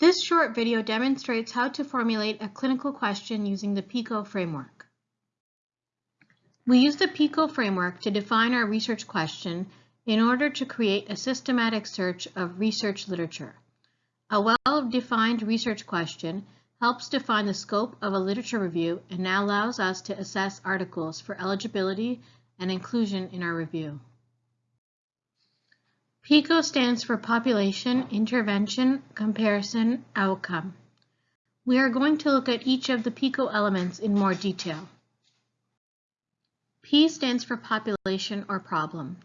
This short video demonstrates how to formulate a clinical question using the PICO framework. We use the PICO framework to define our research question in order to create a systematic search of research literature. A well-defined research question helps define the scope of a literature review and now allows us to assess articles for eligibility and inclusion in our review. PICO stands for Population, Intervention, Comparison, Outcome. We are going to look at each of the PICO elements in more detail. P stands for population or problem.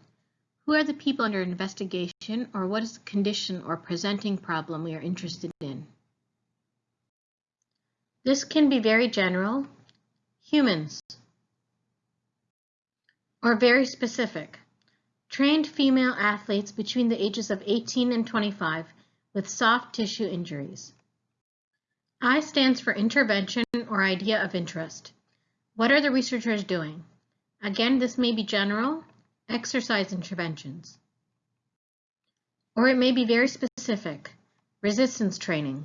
Who are the people under investigation or what is the condition or presenting problem we are interested in? This can be very general, humans, or very specific, trained female athletes between the ages of 18 and 25 with soft tissue injuries. I stands for intervention or idea of interest. What are the researchers doing? Again, this may be general, exercise interventions. Or it may be very specific, resistance training.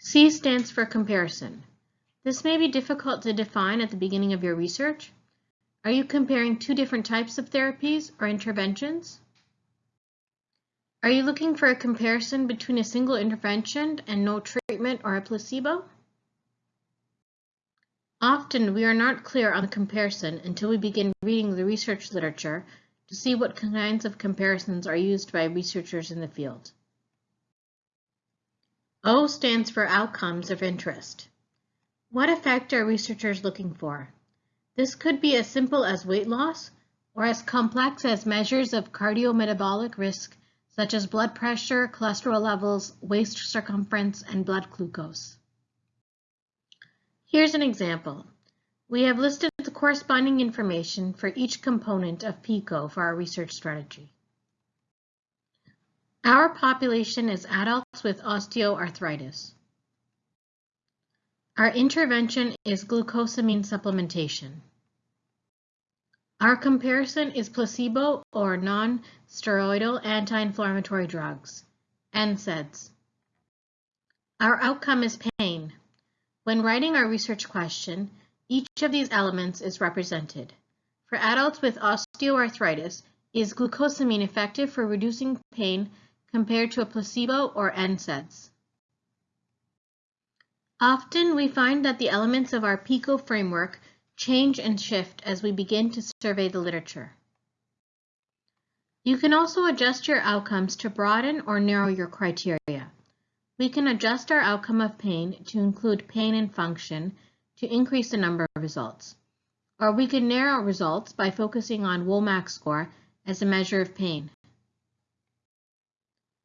C stands for comparison. This may be difficult to define at the beginning of your research, are you comparing two different types of therapies or interventions? Are you looking for a comparison between a single intervention and no treatment or a placebo? Often we are not clear on the comparison until we begin reading the research literature to see what kinds of comparisons are used by researchers in the field. O stands for outcomes of interest. What effect are researchers looking for? This could be as simple as weight loss or as complex as measures of cardiometabolic risk such as blood pressure, cholesterol levels, waist circumference, and blood glucose. Here's an example. We have listed the corresponding information for each component of PICO for our research strategy. Our population is adults with osteoarthritis. Our intervention is glucosamine supplementation. Our comparison is placebo or non-steroidal anti-inflammatory drugs, NSAIDs. Our outcome is pain. When writing our research question, each of these elements is represented. For adults with osteoarthritis, is glucosamine effective for reducing pain compared to a placebo or NSAIDs? Often we find that the elements of our PICO framework change and shift as we begin to survey the literature. You can also adjust your outcomes to broaden or narrow your criteria. We can adjust our outcome of pain to include pain and function to increase the number of results. Or we can narrow results by focusing on WOMAC score as a measure of pain.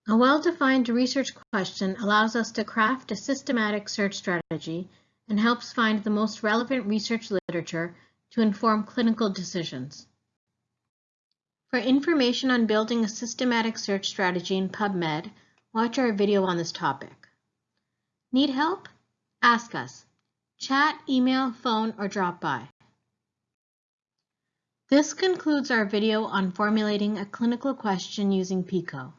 A well-defined research question allows us to craft a systematic search strategy and helps find the most relevant research literature to inform clinical decisions. For information on building a systematic search strategy in PubMed, watch our video on this topic. Need help? Ask us. Chat, email, phone, or drop by. This concludes our video on formulating a clinical question using PICO.